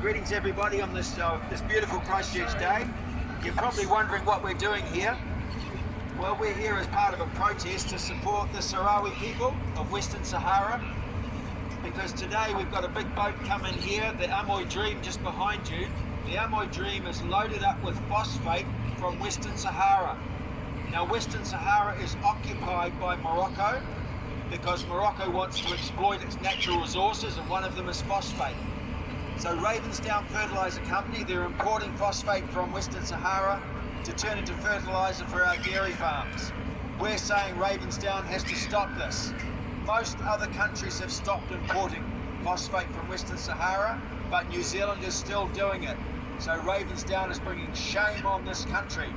Greetings everybody on this uh, this beautiful Christchurch day. You're probably wondering what we're doing here. Well, we're here as part of a protest to support the Sahrawi people of Western Sahara because today we've got a big boat coming here, the Amoy Dream just behind you. The Amoy Dream is loaded up with phosphate from Western Sahara. Now Western Sahara is occupied by Morocco because Morocco wants to exploit its natural resources and one of them is phosphate. So Ravensdown Fertiliser Company, they're importing phosphate from Western Sahara to turn into fertiliser for our dairy farms. We're saying Ravensdown has to stop this. Most other countries have stopped importing phosphate from Western Sahara, but New Zealand is still doing it. So Ravensdown is bringing shame on this country.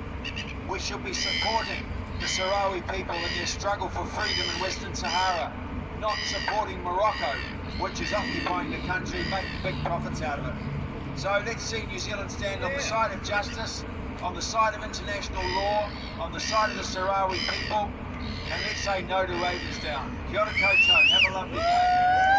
We should be supporting the Sahrawi people in their struggle for freedom in Western Sahara, not supporting Morocco, which is occupying the country, making big profits out of it. So let's see New Zealand stand on the side of justice, on the side of international law, on the side of the Sahrawi people, and let's say no to Ravensdown. Kia ora koutou, have a lovely day.